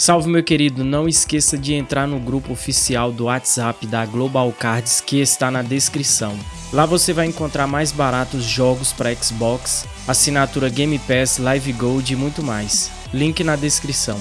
Salve meu querido, não esqueça de entrar no grupo oficial do WhatsApp da Global Cards que está na descrição. Lá você vai encontrar mais baratos jogos para Xbox, assinatura Game Pass, Live Gold e muito mais. Link na descrição.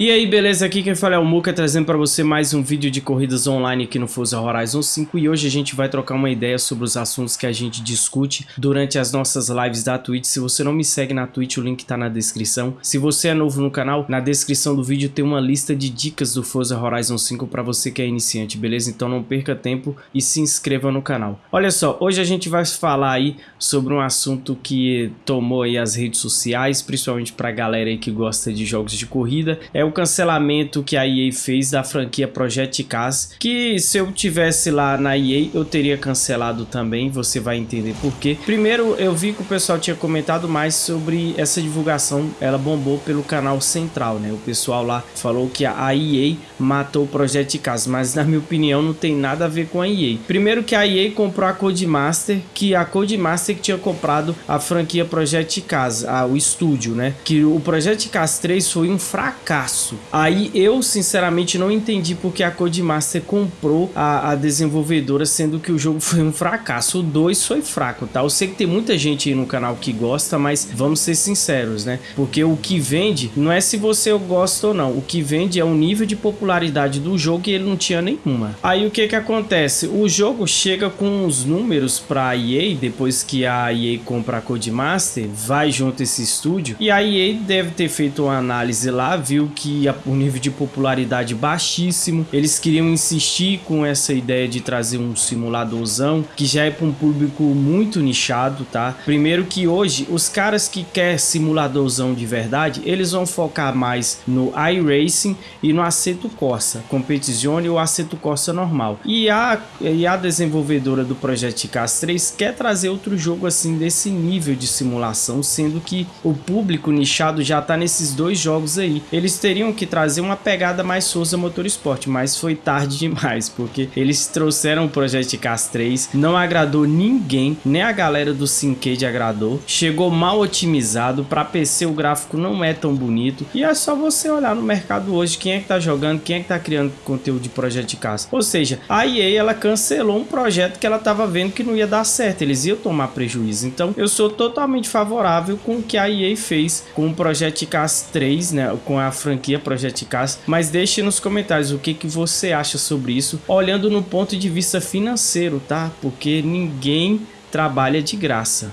E aí, beleza? Aqui quem fala é o Muka, trazendo para você mais um vídeo de corridas online aqui no Forza Horizon 5 e hoje a gente vai trocar uma ideia sobre os assuntos que a gente discute durante as nossas lives da Twitch. Se você não me segue na Twitch, o link tá na descrição. Se você é novo no canal, na descrição do vídeo tem uma lista de dicas do Forza Horizon 5 para você que é iniciante, beleza? Então não perca tempo e se inscreva no canal. Olha só, hoje a gente vai falar aí sobre um assunto que tomou aí as redes sociais, principalmente pra galera aí que gosta de jogos de corrida, é o cancelamento que a EA fez da franquia Project Cars, que se eu tivesse lá na EA eu teria cancelado também, você vai entender por quê. Primeiro eu vi que o pessoal tinha comentado mais sobre essa divulgação, ela bombou pelo canal central, né? O pessoal lá falou que a EA matou o Project Cars, mas na minha opinião não tem nada a ver com a EA. Primeiro que a EA comprou a Codemaster, que a Codemaster que tinha comprado a franquia Project Cars, a, o estúdio, né? Que o Project Cars 3 foi um fracasso Aí eu sinceramente não entendi porque a Codemaster comprou a, a desenvolvedora, sendo que o jogo foi um fracasso. O 2 foi fraco, tá? Eu sei que tem muita gente aí no canal que gosta, mas vamos ser sinceros, né? Porque o que vende não é se você gosta ou não. O que vende é o nível de popularidade do jogo e ele não tinha nenhuma. Aí o que que acontece? O jogo chega com os números para a EA, depois que a EA compra a Codemaster, vai junto esse estúdio, e a EA deve ter feito uma análise lá, viu que o nível de popularidade baixíssimo. Eles queriam insistir com essa ideia de trazer um simuladorzão que já é para um público muito nichado, tá? Primeiro que hoje os caras que quer simuladorzão de verdade, eles vão focar mais no iRacing e no Assetto Corsa, Competizione ou Assetto Corsa normal. E a, e a desenvolvedora do Project Cars 3 quer trazer outro jogo assim desse nível de simulação, sendo que o público nichado já tá nesses dois jogos aí. Eles teriam que trazer uma pegada mais Souza Motorsport, mas foi tarde demais, porque eles trouxeram o Project Cars 3, não agradou ninguém, nem a galera do Syncade agradou, chegou mal otimizado, para PC o gráfico não é tão bonito, e é só você olhar no mercado hoje quem é que tá jogando, quem é que tá criando conteúdo de Project Cars. Ou seja, a EA ela cancelou um projeto que ela tava vendo que não ia dar certo, eles iam tomar prejuízo. Então eu sou totalmente favorável com o que a EA fez com o Project Cars 3, né, com a franquia franquia Project Cars, mas deixe nos comentários o que, que você acha sobre isso, olhando no ponto de vista financeiro, tá? Porque ninguém trabalha de graça.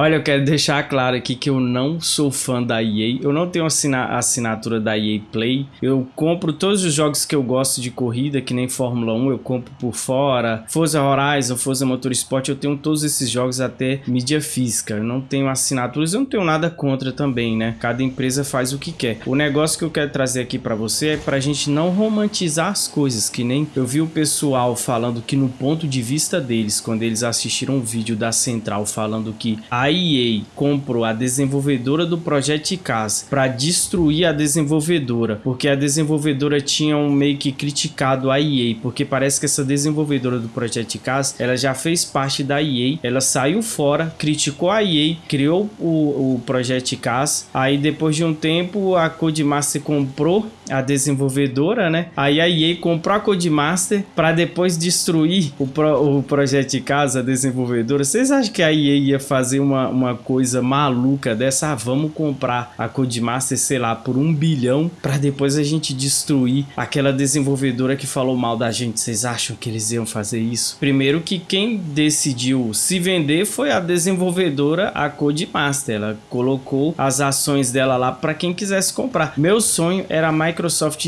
Olha, eu quero deixar claro aqui que eu não sou fã da EA. Eu não tenho assina assinatura da EA Play. Eu compro todos os jogos que eu gosto de corrida, que nem Fórmula 1, eu compro por fora. Forza Horizon, Forza Motorsport, eu tenho todos esses jogos até mídia física. Eu não tenho assinaturas, eu não tenho nada contra também, né? Cada empresa faz o que quer. O negócio que eu quero trazer aqui para você é pra gente não romantizar as coisas, que nem eu vi o pessoal falando que no ponto de vista deles, quando eles assistiram um vídeo da Central falando que a a EA comprou a desenvolvedora do Project Cars para destruir a desenvolvedora, porque a desenvolvedora tinha um meio que criticado a EA, porque parece que essa desenvolvedora do Project Cars, ela já fez parte da EA, ela saiu fora, criticou a EA, criou o, o Project Cars, aí depois de um tempo a Codemaster comprou a desenvolvedora, né? Aí a EA comprou a Codemaster para depois destruir o, Pro, o Project Cars, a desenvolvedora. Vocês acham que a EA ia fazer uma uma, coisa maluca dessa, ah, vamos comprar a Codemaster, sei lá, por um bilhão, para depois a gente destruir aquela desenvolvedora que falou mal da gente. Vocês acham que eles iam fazer isso? Primeiro que quem decidiu se vender foi a desenvolvedora, a Codemaster. Ela colocou as ações dela lá para quem quisesse comprar. Meu sonho era Microsoft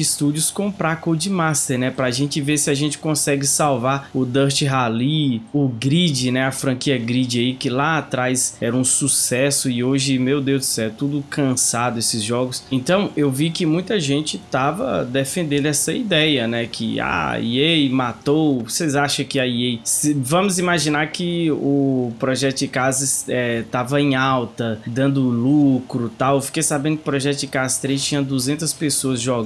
Studios comprar a Codemaster, né? Pra gente ver se a gente consegue salvar o Dirt Rally, o Grid, né? A franquia Grid aí, que lá atrás era um sucesso e hoje, meu Deus do céu, é tudo cansado esses jogos. Então eu vi que muita gente tava defendendo essa ideia, né? Que ah, a EA matou. Vocês acham que a EA. Se, vamos imaginar que o Projeto Cars é, tava em alta, dando lucro tal. Fiquei sabendo que o Projeto Cars 3 tinha 200 pessoas jogando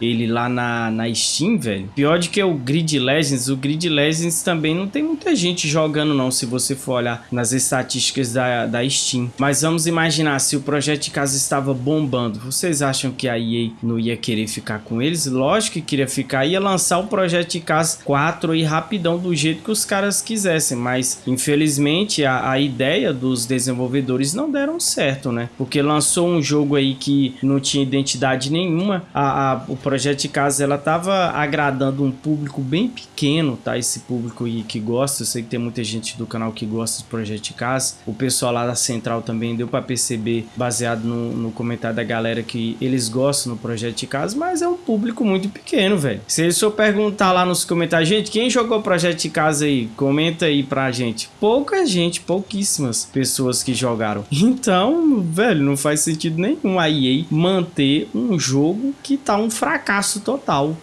ele lá na, na Steam, velho. Pior de que o Grid Legends, o Grid Legends também não tem muita gente jogando não, se você for olhar nas estatísticas da, da Steam. Mas vamos imaginar, se o Projeto de Casa estava bombando, vocês acham que a EA não ia querer ficar com eles? Lógico que queria ficar, ia lançar o Projeto de Casa 4 aí rapidão, do jeito que os caras quisessem, mas infelizmente a, a ideia dos desenvolvedores não deram certo, né? Porque lançou um jogo aí que não tinha identidade nenhuma, a, a o Projeto de Casa ela tava agradando um público bem pequeno, tá? Esse público aí que gosta, eu sei que tem muita gente do canal que gosta do Projeto de Casa, o pessoal lá da Central também deu para perceber, baseado no, no, comentário da galera, que eles gostam do Projeto de Casa, mas é um público muito pequeno, velho. Se eles for perguntar lá nos comentários, gente, quem jogou o Projeto de Casa aí? Comenta aí pra gente. Pouca gente, pouquíssimas pessoas que jogaram. Então, velho, não faz sentido nenhum a EA manter um jogo que tá um fracasso total.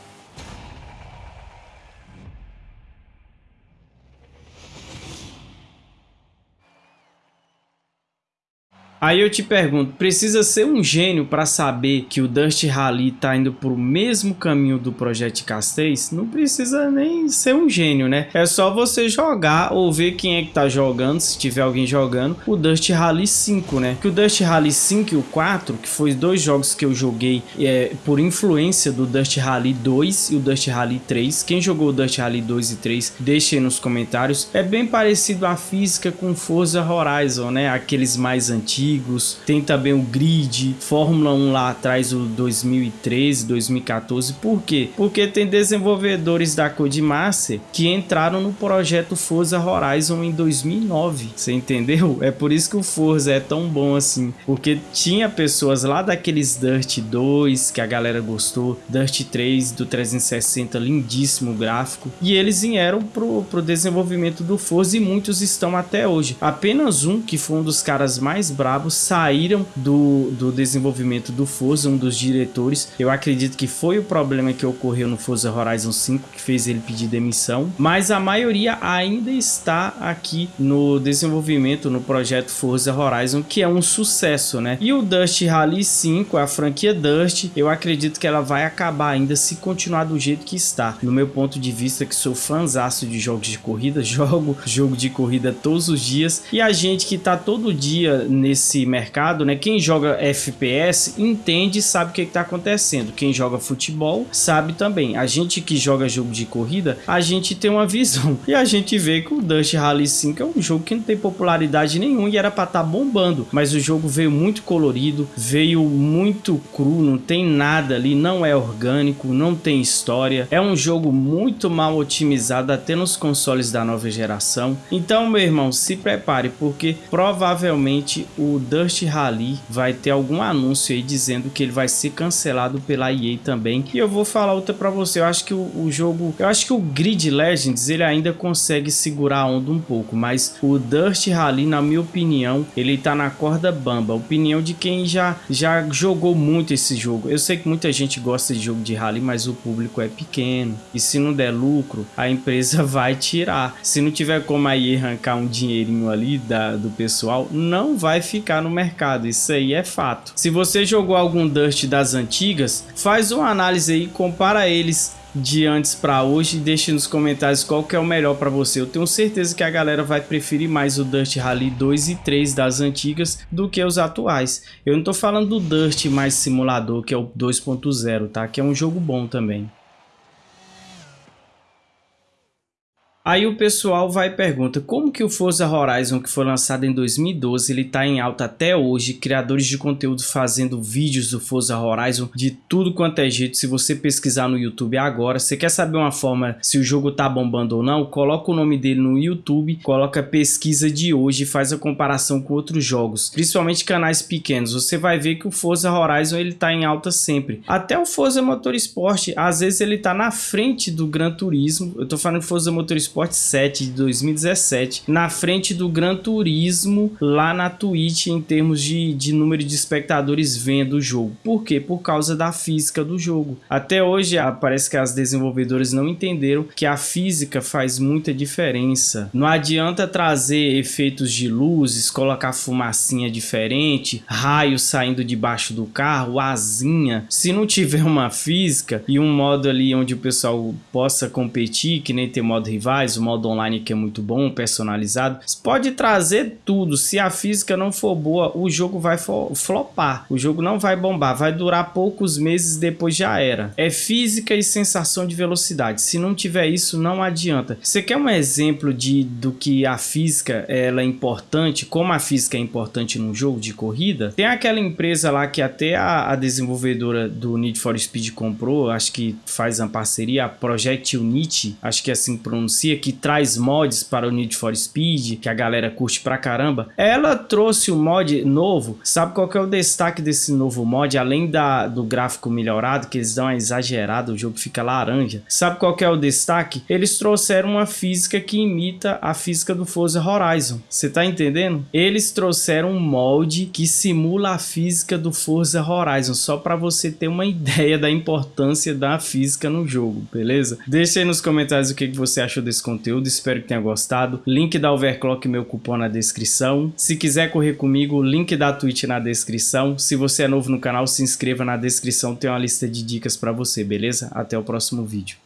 Aí eu te pergunto, precisa ser um gênio para saber que o Dust Rally tá indo pro mesmo caminho do Project Castez? Não precisa nem ser um gênio, né? É só você jogar ou ver quem é que tá jogando, se tiver alguém jogando, o Dust Rally 5, né? Que o Dust Rally 5 e o 4, que foi dois jogos que eu joguei é, por influência do Dust Rally 2 e o Dust Rally 3. Quem jogou o Dust Rally 2 e 3, deixe nos comentários. É bem parecido a física com Forza Horizon, né? Aqueles mais antigos antigos, tem também o Grid, Fórmula 1 lá atrás, o 2013, 2014. Por quê? Porque tem desenvolvedores da Codemaster que entraram no projeto Forza Horizon em 2009, você entendeu? É por isso que o Forza é tão bom assim, porque tinha pessoas lá daqueles Dirt 2 que a galera gostou, Dirt 3 do 360, lindíssimo gráfico, e eles vieram pro, pro desenvolvimento do Forza e muitos estão até hoje. Apenas um, que foi um dos caras mais bravos saíram do, do desenvolvimento do Forza, um dos diretores. Eu acredito que foi o problema que ocorreu no Forza Horizon 5 que fez ele pedir demissão, mas a maioria ainda está aqui no desenvolvimento no projeto Forza Horizon, que é um sucesso, né? E o Dust Rally 5, a franquia Dust, eu acredito que ela vai acabar ainda se continuar do jeito que está. No meu ponto de vista, que sou fãzaço de jogos de corrida, jogo jogo de corrida todos os dias, e a gente que tá todo dia nesse nesse mercado, né? Quem joga FPS entende e sabe o que está acontecendo. Quem joga futebol sabe também. A gente que joga jogo de corrida, a gente tem uma visão. E a gente vê que o Dust Rally 5 é um jogo que não tem popularidade nenhuma e era para estar tá bombando. Mas o jogo veio muito colorido, veio muito cru, não tem nada ali, não é orgânico, não tem história. É um jogo muito mal otimizado até nos consoles da nova geração. Então, meu irmão, se prepare porque provavelmente o Dust Rally vai ter algum anúncio aí dizendo que ele vai ser cancelado pela EA também. E eu vou falar outra para você, eu acho que o, o, jogo, eu acho que o Grid Legends ele ainda consegue segurar a onda um pouco, mas o Dust Rally, na minha opinião, ele tá na corda bamba. Opinião de quem já, já jogou muito esse jogo. Eu sei que muita gente gosta de jogo de rally, mas o público é pequeno. E se não der lucro, a empresa vai tirar. Se não tiver como a EA arrancar um dinheirinho ali da, do pessoal, não vai ficar ficar no mercado, isso aí é fato. Se você jogou algum Dust das antigas, faz uma análise aí, compara eles de antes para hoje e deixe nos comentários qual que é o melhor para você. Eu tenho certeza que a galera vai preferir mais o Dust Rally 2 e 3 das antigas do que os atuais. Eu não tô falando do Dust mais simulador, que é o 2.0, tá? Que é um jogo bom também. Aí o pessoal vai e pergunta, como que o Forza Horizon, que foi lançado em 2012, ele tá em alta até hoje, criadores de conteúdo fazendo vídeos do Forza Horizon de tudo quanto é jeito, se você pesquisar no YouTube agora, você quer saber uma forma se o jogo tá bombando ou não, coloca o nome dele no YouTube, coloca pesquisa de hoje e faz a comparação com outros jogos, principalmente canais pequenos, você vai ver que o Forza Horizon ele tá em alta sempre, até o Forza Motorsport, às vezes ele tá na frente do Gran Turismo, eu tô falando Forza Motorsport Motorsport 7 de 2017 na frente do Gran Turismo lá na Twitch em termos de, de número de espectadores vendo o jogo. Por quê? Por causa da física do jogo. Até hoje parece que as desenvolvedoras não entenderam que a física faz muita diferença. Não adianta trazer efeitos de luzes, colocar fumacinha diferente, raios saindo debaixo do carro, asinha. Se não tiver uma física e um modo ali onde o pessoal possa competir, que nem tem modo rivais, o modo online que é muito bom, personalizado, você pode trazer tudo. Se a física não for boa, o jogo vai flopar. O jogo não vai bombar, vai durar poucos meses depois já era. É física e sensação de velocidade. Se não tiver isso, não adianta. Você quer um exemplo de do que a física ela é importante, como a física é importante num jogo de corrida? Tem aquela empresa lá que até a, a desenvolvedora do Need for Speed comprou, acho que faz uma parceria, a Project Unity, acho que é assim pronuncia, que traz mods para o Need for Speed, que a galera curte pra caramba. Ela trouxe um mod novo, sabe qual que é o destaque desse novo mod? Além da, do gráfico melhorado, que eles dão uma exagerada, o jogo fica laranja. Sabe qual que é o destaque? Eles trouxeram uma física que imita a física do Forza Horizon. Você tá entendendo? Eles trouxeram um molde que simula a física do Forza Horizon, só para você ter uma ideia da importância da física no jogo, beleza? Deixa aí nos comentários o que você achou conteúdo, espero que tenha gostado. Link da Overclock, meu cupom na descrição. Se quiser correr comigo, link da Twitch na descrição. Se você é novo no canal, se inscreva na descrição, tem uma lista de dicas para você, beleza? Até o próximo vídeo.